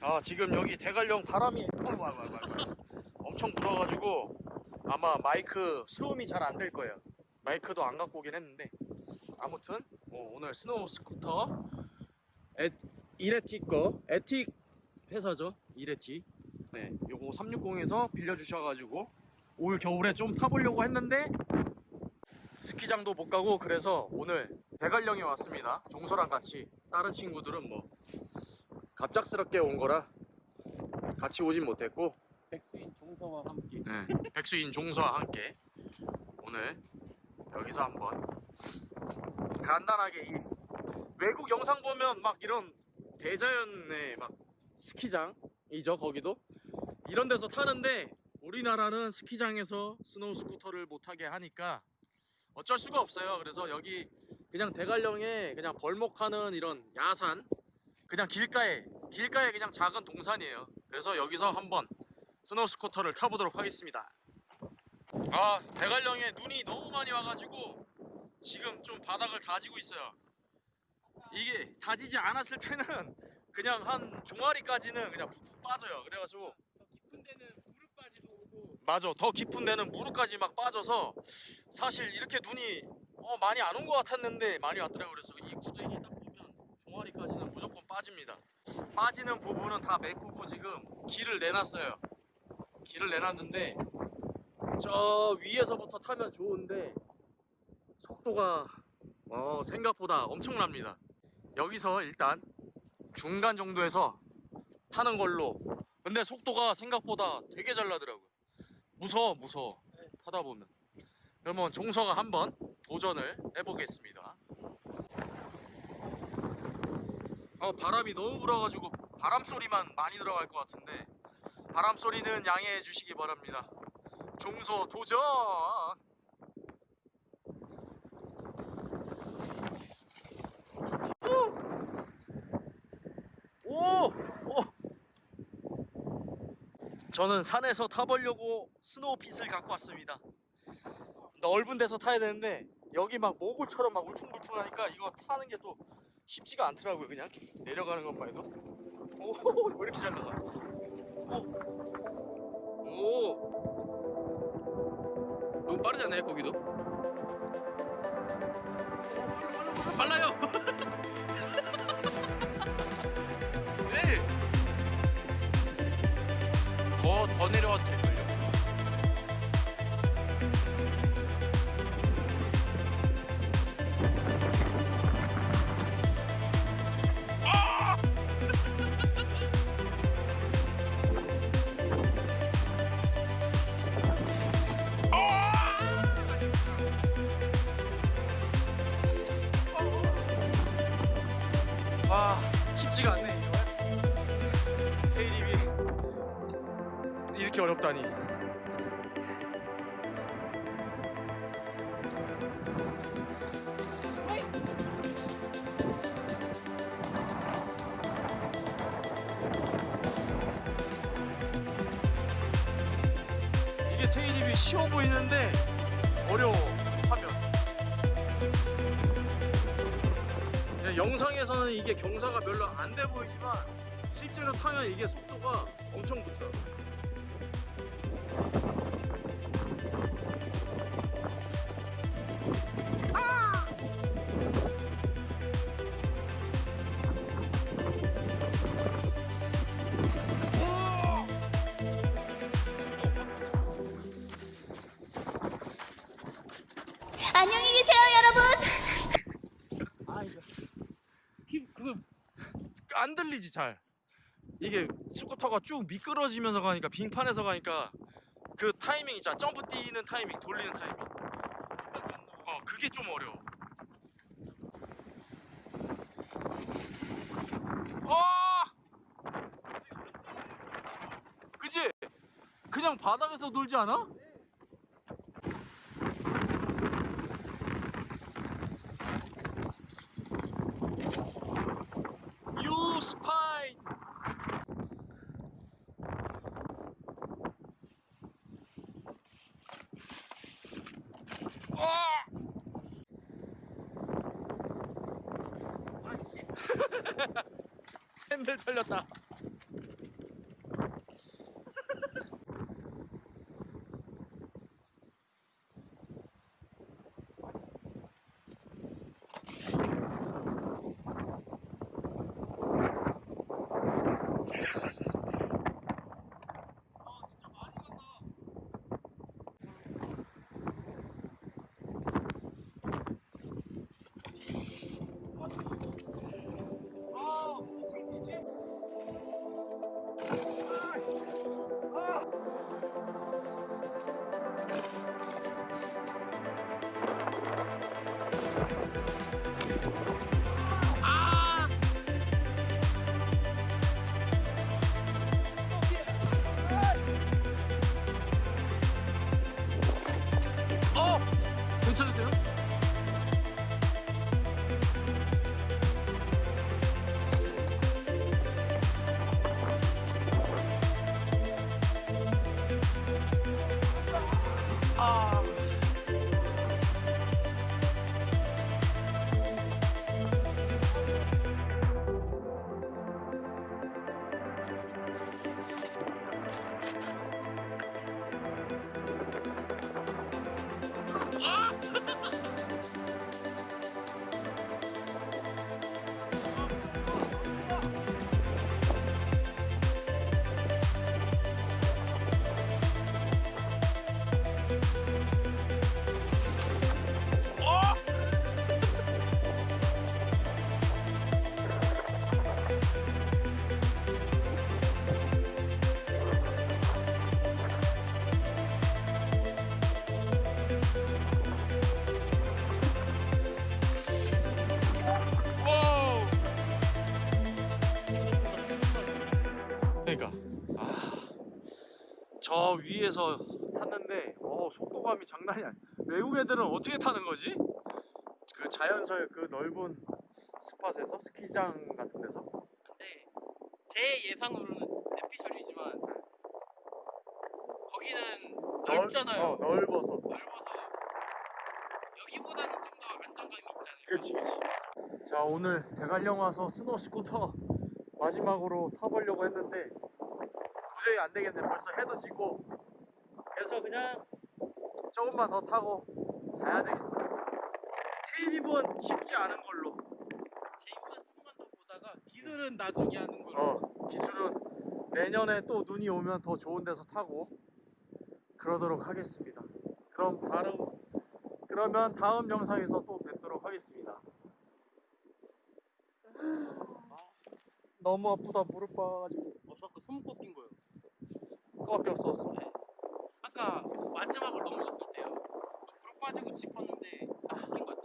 아 지금 여기 대관령 바람이. 엄청 불어가지고 아마 마이크 수음이 잘 안 될 거예요. 마이크도 안 갖고 오긴 했는데. 아무튼 어, 오늘 snow scooter 에, 이레티 거 에틱 회사죠? 이레티. 네 요거 360에서 빌려주셔가지고 올 겨울에 좀 타보려고 했는데 스키장도 못 가고 그래서 오늘 대관령에 왔습니다. 종소랑 같이 다른 친구들은 뭐 갑작스럽게 온 거라 같이 오진 못했고. 백수인 종서와 함께. 네, 백수인 종서와 함께 오늘 여기서 한번 간단하게 이 외국 영상 보면 막 이런 대자연의 막 스키장이죠 거기도? 이런 데서 타는데 우리나라는 스키장에서 snow scooter를 못 타게 하니까 어쩔 수가 없어요. 그래서 여기 그냥 대관령에 그냥 벌목하는 이런 야산 그냥 길가에 길가에 그냥 작은 동산이에요. 그래서 여기서 한번 snow scooter를 타보도록 하겠습니다. 아 대관령에 눈이 너무 많이 와가지고 지금 좀 바닥을 다지고 있어요. 이게 다지지 않았을 때는 그냥 한 종아리까지는 그냥 푹푹 빠져요. 그래가지고 더 깊은 데는 무릎까지도 오고 맞아 더 깊은 데는 무릎까지 막 빠져서 사실 이렇게 눈이 어, 많이 안 온 것 같았는데 많이 왔더라고요. 그래서 이 구덩이 딱 보면 종아리까지는 무조건 빠집니다. 빠지는 부분은 다 메꾸고 지금 길을 내놨어요. 길을 내놨는데 저 위에서부터 타면 좋은데 속도가 어, 생각보다 엄청납니다. 여기서 일단 중간 정도에서 타는 걸로. 근데 속도가 생각보다 되게 잘 나더라고요. 무서워 무서워. 타다 보면. 그러면 종서가 한번 도전을 해보겠습니다 어 바람이 너무 불어가지고 바람 소리만 많이 들어갈 것 같은데 바람 소리는 양해해 주시기 바랍니다 종서 도전 오! 오! 저는 산에서 타보려고 스노우핏을 갖고 왔습니다. 넓은 데서 타야 되는데 여기 막 모골처럼 막 울퉁불퉁하니까 이거 타는 게 또 쉽지가 않더라고요. 그냥 내려가는 것만 해도. 오, 왜 이렇게 잘 나가? 오, 오, 너무 빠르지 않나요 거기도? 빨라요. 네. 더, 더 내려와도 이렇게 어렵다니. 이게 테이립이 쉬워 보이는데 어려워 하면. 영상에서는 이게 경사가 별로 안 돼 보이지만 실제로 타면 이게 속도가 엄청 붙어요. 안 들리지 잘. 이게 스쿠터가 쭉 미끄러지면서 가니까 빙판에서 가니까 그 타이밍 있잖아. 점프 뛰는 타이밍, 돌리는 타이밍. 어, 그게 좀 어려워. 어! 그지? 그냥 바닥에서 놀지 않아? 유 스파인 아씨 핸들 털렸다 쳐주세요. 저 위에서 탔는데 어 속도감이 장난이 아니야. 외국 애들은 어떻게 타는 거지? 그 자연설 그 넓은 spot에서 스키장 같은 데서 근데 제 예상으로는 뇌피셜이지만 거기는 넓잖아요. 어, 넓어서. 넓어서 여기보다는 좀 더 안정감이 않을까. 그렇지 그렇지. 자 오늘 대관령 와서 snow scooter 마지막으로 타보려고 했는데 도저히 안 되겠네. 벌써 해도 지고 그래서 그냥 조금만 더 타고 가야 되겠어. K리본 쉽지 않은 걸로. 제임만 조금만 더 보다가 기술은 나중에 하는 걸로. 어 기술은 내년에 또 눈이 오면 더 좋은 데서 타고 그러도록 하겠습니다. 그럼 다른 그러면 다음 영상에서 또 뵙도록 하겠습니다. 너무 아프다 무릎 빠가지고 어, 저 아까 손목 꺾인 거요. 그거밖에 없었어 네. 아까 그 마지막을 넘어졌을 때요. 불 빠지고 짚었는데 아, 낀 거야